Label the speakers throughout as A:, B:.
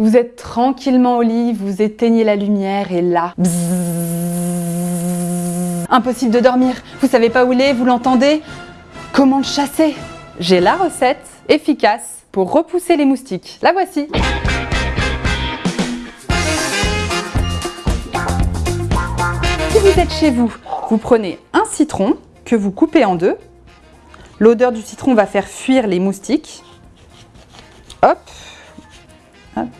A: Vous êtes tranquillement au lit, vous éteignez la lumière et là... bzzz, impossible de dormir, vous savez pas où il est, vous l'entendez? Comment le chasser? J'ai la recette efficace pour repousser les moustiques. La voici Si vous êtes chez vous, vous prenez un citron que vous coupez en deux. L'odeur du citron va faire fuir les moustiques. Hop.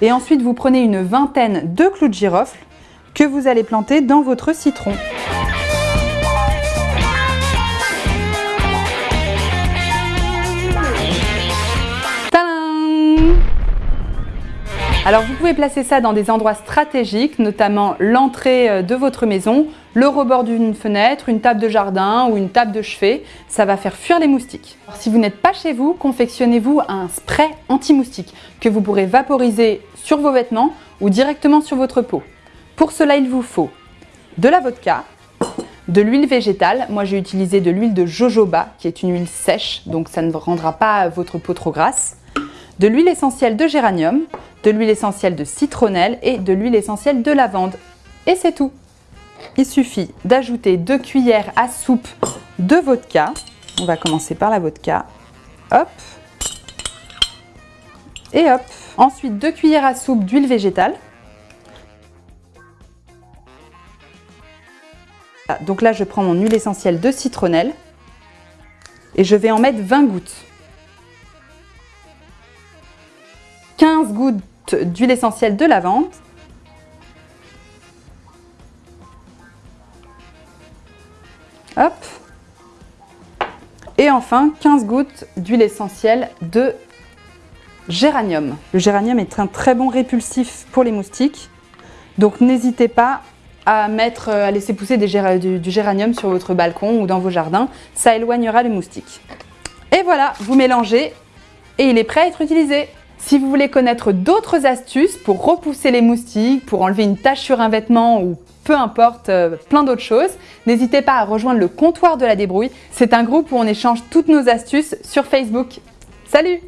A: Et ensuite, vous prenez une vingtaine de clous de girofle que vous allez planter dans votre citron. Alors vous pouvez placer ça dans des endroits stratégiques, notamment l'entrée euh, de votre maison, le rebord d'une fenêtre, une table de jardin ou une table de chevet. Ça va faire fuir les moustiques. Alors, si vous n'êtes pas chez vous, confectionnez-vous un spray anti-moustique que vous pourrez vaporiser sur vos vêtements ou directement sur votre peau. Pour cela, il vous faut de la vodka, de l'huile végétale. Moi, j'ai utilisé de l'huile de jojoba, qui est une huile sèche, donc ça ne rendra pas votre peau trop grasse de l'huile essentielle de géranium, de l'huile essentielle de citronnelle et de l'huile essentielle de lavande. Et c'est tout Il suffit d'ajouter 2 cuillères à soupe de vodka. On va commencer par la vodka. Hop Et hop Ensuite, 2 cuillères à soupe d'huile végétale. Donc là, je prends mon huile essentielle de citronnelle et je vais en mettre 20 gouttes. 15 gouttes d'huile essentielle de lavande. Hop. Et enfin 15 gouttes d'huile essentielle de géranium. Le géranium est un très bon répulsif pour les moustiques. Donc n'hésitez pas à, mettre, à laisser pousser du géranium sur votre balcon ou dans vos jardins. Ça éloignera les moustiques. Et voilà, vous mélangez et il est prêt à être utilisé. Si vous voulez connaître d'autres astuces pour repousser les moustiques, pour enlever une tache sur un vêtement ou peu importe, euh, plein d'autres choses, n'hésitez pas à rejoindre le comptoir de la débrouille. C'est un groupe où on échange toutes nos astuces sur Facebook. Salut